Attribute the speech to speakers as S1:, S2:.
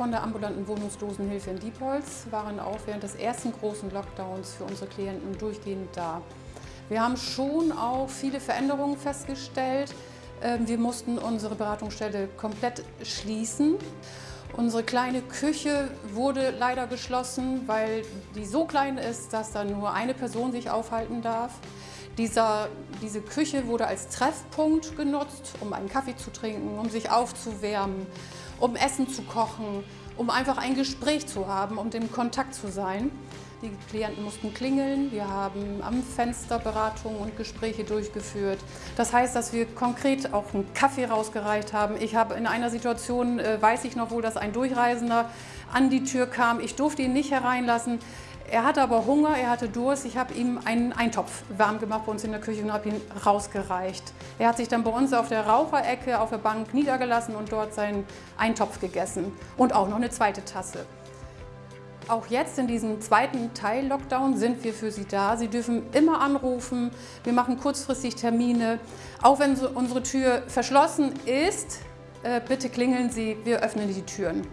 S1: von der ambulanten Wohnungslosenhilfe in Diepholz waren auch während des ersten großen Lockdowns für unsere Klienten durchgehend da. Wir haben schon auch viele Veränderungen festgestellt. Ähm, wir mussten unsere Beratungsstelle komplett schließen. Unsere kleine Küche wurde leider geschlossen, weil die so klein ist, dass da nur eine Person sich aufhalten darf. Dieser, diese Küche wurde als Treffpunkt genutzt, um einen Kaffee zu trinken, um sich aufzuwärmen, um Essen zu kochen, um einfach ein Gespräch zu haben, um im Kontakt zu sein. Die Klienten mussten klingeln, wir haben am Fenster Beratungen und Gespräche durchgeführt. Das heißt, dass wir konkret auch einen Kaffee rausgereicht haben. Ich habe in einer Situation, äh, weiß ich noch wohl, dass ein Durchreisender an die Tür kam. Ich durfte ihn nicht hereinlassen. Er hatte aber Hunger, er hatte Durst. Ich habe ihm einen Eintopf warm gemacht bei uns in der Küche und habe ihn rausgereicht. Er hat sich dann bei uns auf der Raucherecke auf der Bank niedergelassen und dort seinen Eintopf gegessen. Und auch noch eine zweite Tasse. Auch jetzt in diesem zweiten Teil Lockdown sind wir für Sie da. Sie dürfen immer anrufen. Wir machen kurzfristig Termine. Auch wenn unsere Tür verschlossen ist, äh, bitte klingeln Sie, wir öffnen die Türen.